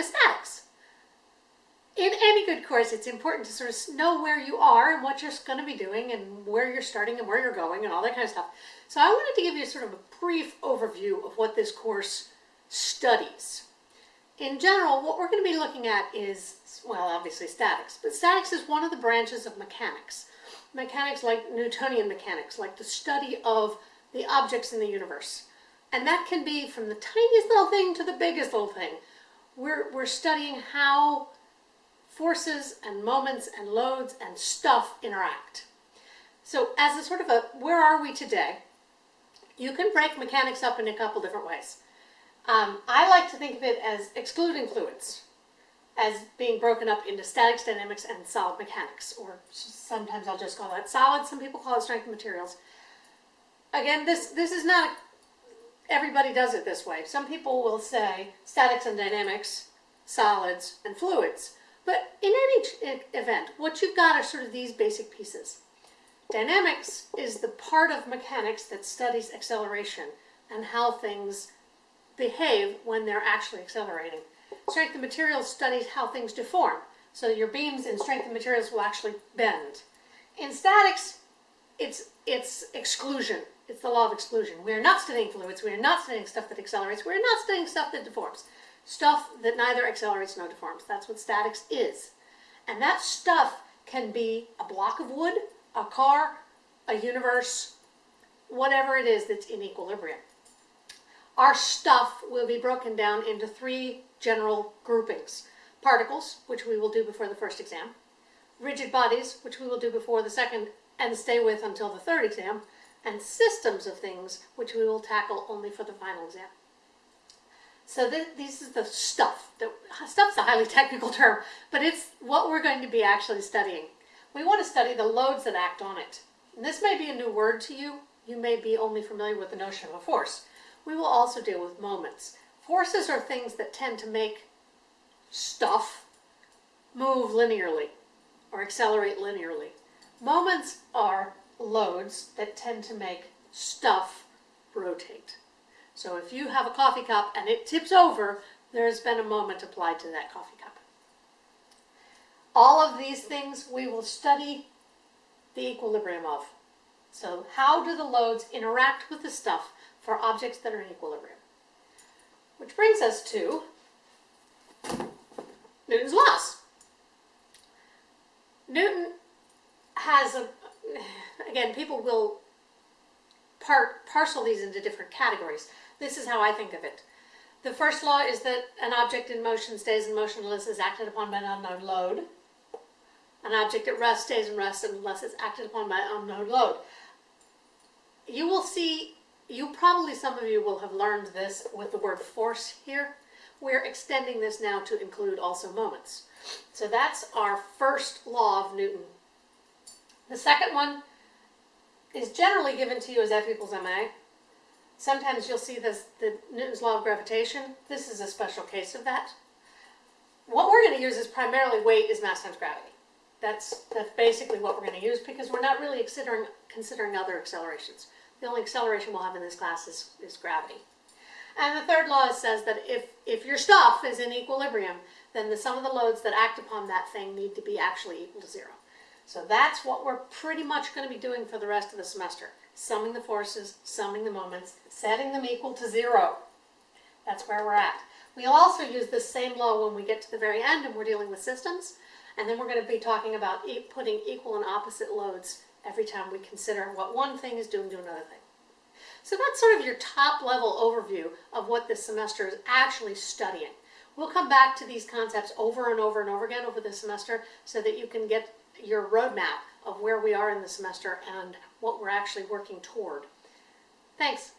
to statics. In any good course, it's important to sort of know where you are and what you're going to be doing and where you're starting and where you're going and all that kind of stuff. So I wanted to give you sort of a brief overview of what this course studies. In general, what we're going to be looking at is, well, obviously statics, but statics is one of the branches of mechanics. Mechanics like Newtonian mechanics, like the study of the objects in the universe. And that can be from the tiniest little thing to the biggest little thing. We're, we're studying how forces and moments and loads and stuff interact. So as a sort of a, where are we today? You can break mechanics up in a couple different ways. Um, I like to think of it as excluding fluids, as being broken up into statics, dynamics, and solid mechanics, or sometimes I'll just call that solid, some people call it strength of materials. Again, this, this is not, everybody does it this way. Some people will say statics and dynamics, solids, and fluids. But in any event, what you've got are sort of these basic pieces. Dynamics is the part of mechanics that studies acceleration and how things behave when they're actually accelerating. Strength of materials studies how things deform. So your beams in strength of materials will actually bend. In statics, it's, it's exclusion. It's the law of exclusion. We are not studying fluids. We are not studying stuff that accelerates. We are not studying stuff that deforms. Stuff that neither accelerates nor deforms. That's what statics is. And that stuff can be a block of wood, a car, a universe, whatever it is that's in equilibrium. Our stuff will be broken down into three general groupings. Particles, which we will do before the first exam. Rigid bodies, which we will do before the second and stay with until the third exam. And systems of things, which we will tackle only for the final exam. So th this is the stuff. The, stuff's a highly technical term, but it's what we're going to be actually studying. We want to study the loads that act on it. And this may be a new word to you. You may be only familiar with the notion of a force. We will also deal with moments. Forces are things that tend to make stuff move linearly or accelerate linearly. Moments are loads that tend to make stuff rotate. So if you have a coffee cup and it tips over, there's been a moment applied to that coffee cup. All of these things we will study the equilibrium of. So how do the loads interact with the stuff for objects that are in equilibrium? Which brings us to Newton's laws. Newton has a, again, people will part, parcel these into different categories. This is how I think of it. The first law is that an object in motion stays in motion unless it's acted upon by an unknown load. An object at rest stays in rest unless it's acted upon by an unknown load. You will see, you probably, some of you will have learned this with the word force here. We're extending this now to include also moments. So that's our first law of Newton. The second one is generally given to you as F equals ma. Sometimes you'll see this, the Newton's law of gravitation. This is a special case of that. What we're going to use is primarily weight is mass times gravity. That's, that's basically what we're going to use because we're not really considering, considering other accelerations. The only acceleration we'll have in this class is, is gravity. And the third law says that if, if your stuff is in equilibrium, then the sum of the loads that act upon that thing need to be actually equal to zero. So that's what we're pretty much going to be doing for the rest of the semester summing the forces, summing the moments, setting them equal to zero. That's where we're at. We'll also use this same law when we get to the very end and we're dealing with systems. And then we're going to be talking about e putting equal and opposite loads every time we consider what one thing is doing to another thing. So that's sort of your top level overview of what this semester is actually studying. We'll come back to these concepts over and over and over again over the semester so that you can get your roadmap of where we are in the semester and what we're actually working toward. Thanks.